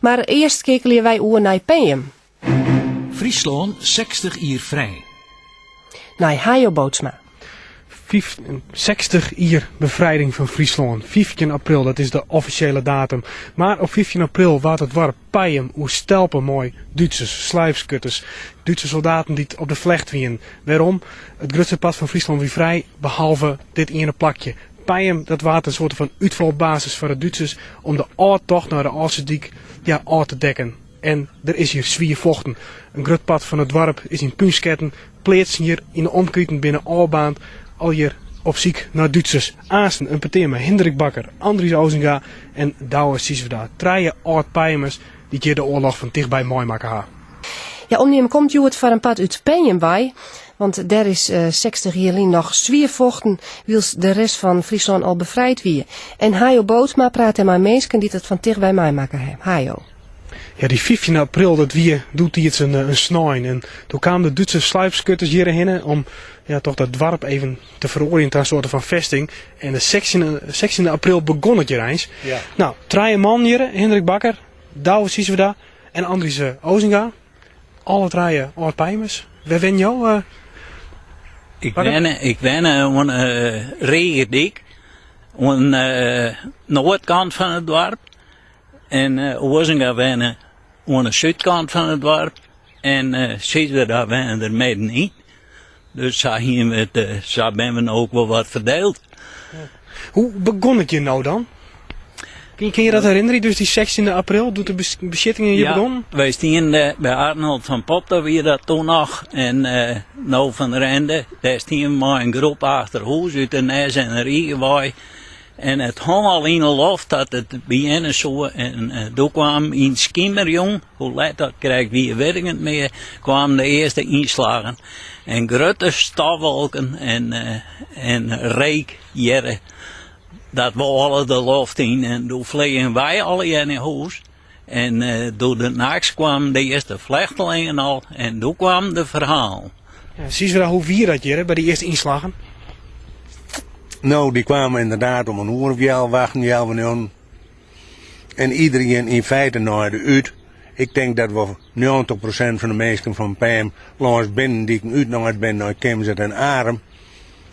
Maar eerst keken wij oer naar PM. Friesland 60 jaar vrij. Naar Hajo Bootsma. 60 jaar bevrijding van Friesland. 15 april, dat is de officiële datum. Maar op 15 april was het warp Pijem, hoe stelpen mooi. Duitsers, slijpskutters, Duitse soldaten die op de vlecht wien. Waarom? Het grootste pad van Friesland wie vrij, behalve dit ene plakje. Pijem, dat was een soort van uitvalbasis voor de Duitsers om de oortocht naar de Alsediek ja, uit te dekken. En er is hier zwier vochten. Een groot pad van het dorp is in punsketten. Pleetsen hier in de omketen binnen Albaan al hier op ziek naar Duitsers. Aasten, een peteer met Hendrik Bakker, Andries Ozinga en Douwe Sisveda. Treien oud pijmers die hier de oorlog van dichtbij mooi maken. Ja, omneem komt het voor een pad uit bij. Want daar is uh, 60 jaar nog zwiervochten, wils de rest van Friesland al bevrijd wie. En Hajo Bootsma praat er maar mensen die het van dichtbij mij maken Hajo. Ja, die 15 april, dat wie doet hij het een, een snijn. En toen kwamen de Duitse sluipskutters hierheen om ja, toch dat dorp even te veroriënteren een soort van vesting. En de 16, 16 april begon het hier eens. Ja. Nou, drie man hier, Hendrik Bakker, Douwe Sisveda en Andries uh, Ozinga. Alle drie oud pijmers. We wen jou? Uh, ik ben, ik ben een uh, regendik. Aan de noordkant van het dorp. En uh, Ozinga wennen aan de zuidkant van het dorp. En uh, Sisveda wennen er middenin. Dus zo, we het, uh, zo ben we ook wel wat verdeeld. Hoe begon het je nou dan? Kun je, dat herinneren? Dus die 16 april doet de bezittingen je ja, begon? wij stien uh, bij Arnold van Pop, daar weer dat toen nog. En uh, nou van Rende, daar stien maar een groep achter huis uit de Nes en. En het hong al in de loft dat het beginnen zo. En uh, toen kwam in Skimmerjong, hoe laat dat krijgt wie werkend meer, kwamen de eerste inslagen. En grote stofwolken en, uh, en reek, jere. Dat we alle de loft in. En toen vliegen wij alle in huis. En uh, door de nachts kwamen de eerste vluchtelingen al. En toen kwam de verhaal. Ja, zie je wel hoe vier dat je bij die eerste inslagen? Nou, die kwamen inderdaad om een uur of jou wachten, jou En iedereen in feite naar de uit. Ik denk dat we 90% van de mensen van PM langs binnen die ik uit naar ben, naar Kemzet en Arem.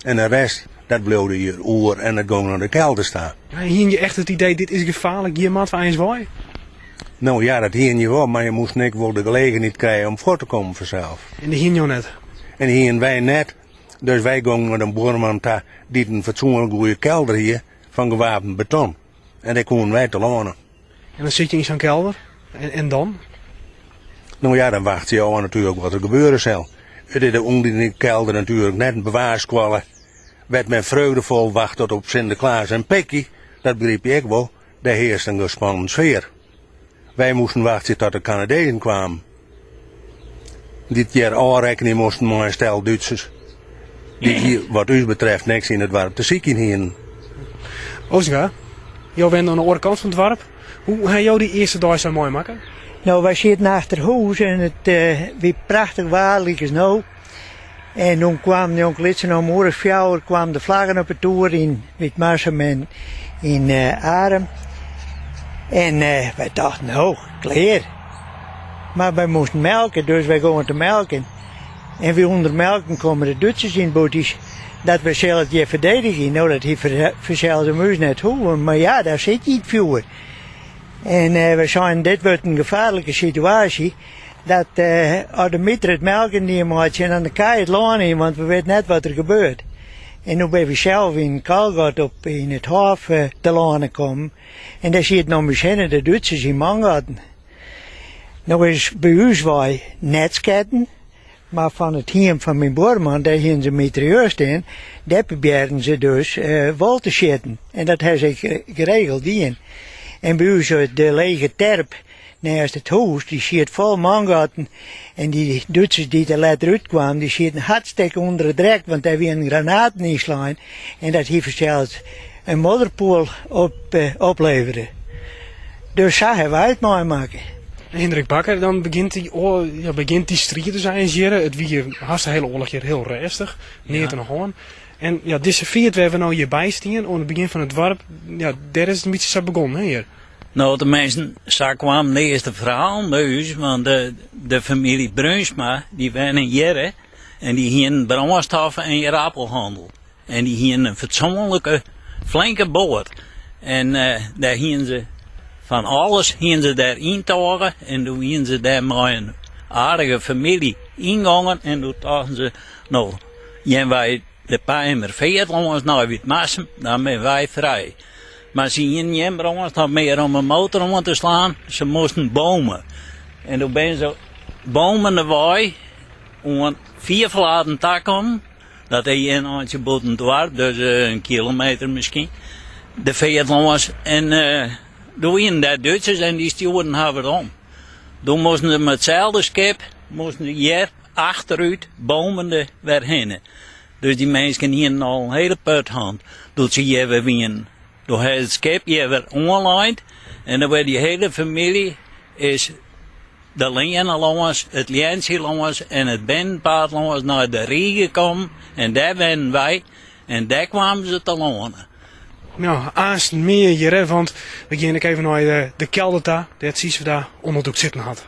En de rest, dat bleef hier oer en dat ging naar de kelder staan. Ja, hier je echt het idee, dit is gevaarlijk, hier maat van eens waai? Nou ja, dat hier je wel, maar je moest niet wel de gelegenheid krijgen om voor te komen vanzelf. En die hier je net? En hier wij net. Dus wij gingen met een boerman die een fatsoenlijk goede kelder hier van gewapend beton. En daar konden wij te lonen. En dan zit je in zo'n kelder? En, en dan? Nou ja, dan wacht je al natuurlijk wat er gebeuren zal. Het is de onder in de kelder natuurlijk net een bewaarskwallen. Werd men vreugdevol wacht tot op Sinterklaas en Pekkie, dat begreep ik wel, daar heerst een gespannen sfeer. Wij moesten wachten tot de Canadezen kwamen. Dit jaar aanrekening moesten maar een stel Duitsers die hier wat u betreft niks in het dorp te ziek in hier. Ozinga, jou bent aan de andere kant van het dorp. Hoe heb jou die eerste dag zo mooi maken? Nou, wij zitten achter huis en het uh, wie prachtig waarlijk is nou. En toen kwam de onkel om oren fjouwer, kwam de vlaggen op het toer in Witmarsum en in uh. En uh, wij dachten, nou, klaar. Maar wij moesten melken, dus wij gingen te melken. En we onder melken komen de Duitsers in bootjes. Dat we zelf je verdedigen. Nou, dat heeft verzelde muis net hoe. Maar ja, daar zit je niet voor. En uh, we zijn, dit wordt een gevaarlijke situatie. Dat uh, als de meter het melken neemt en dan kan je het want we weten net wat er gebeurt. En nu ben we zelf in Kalgat op in het hof uh, te komen. En daar zit nog misschien de Duitsers in Mangaten. Nou is bij ons wij netsketten. Maar van het heem van mijn boorman, daar hier ze meteor staan, daar probeerden ze dus uh, wal te schieten. En dat hebben ze geregeld in. En bij ons de lege terp naast het huis, die schiet vol mangaten. En die Duitsers die er later uitkwamen, die schieten hartstikke onder het drek, want daar weer een granaat inslaan. En dat heeft zelfs een modderpoel op, opleveren. Dus zo hebben wij het mooi maken. Hendrik Bakker, dan begint die, oh, ja, begint die strijd te zijn hier. Het wie haast de hele oorlog hier heel rustig. Neer ja. te hoorn. En ja, deze viert waar we nou hierbij stien, aan het begin van het dorp, ja, daar is het een beetje zo begonnen hier. Nou, de mensen, zo kwam de eerste verhaal ons, want de, de familie Brunsma, die waren in Jerre, en die gingen brandstoffen en je appelhandel. En die gingen een fatsoenlijke, flinke boord. En eh daar gingen ze van alles gingen ze daar intogen, en toen gingen ze daar met een aardige familie ingangen, en toen dachten ze, nou, jij wij de Pijmer veert ons nou weer massen, dan zijn wij vrij. Maar ze gingen niet dan meer om een motor om te slaan. Ze moesten bomen. En toen ben ze bomen erbij, om vier verlaten tak. Dat is een handje boven dwars, dus eh, een kilometer misschien. De was. En eh toen gingen daar Duitsers en die stuurden haar om. Toen moesten ze met hetzelfde schip, moesten hier achteruit bomen er weer heen. Dus die mensen hier al een hele puthand. Dus ze hebben weer door het je weer online en dan werd die hele familie is de langs, het Liensie langs en het Benpaard langs naar de Rie gekomen en daar werden wij en daar kwamen ze te lonen. Nou, aanst meer hier, want we gaan even naar de, de kelder daar, dat Sies daar onderdoek zitten had.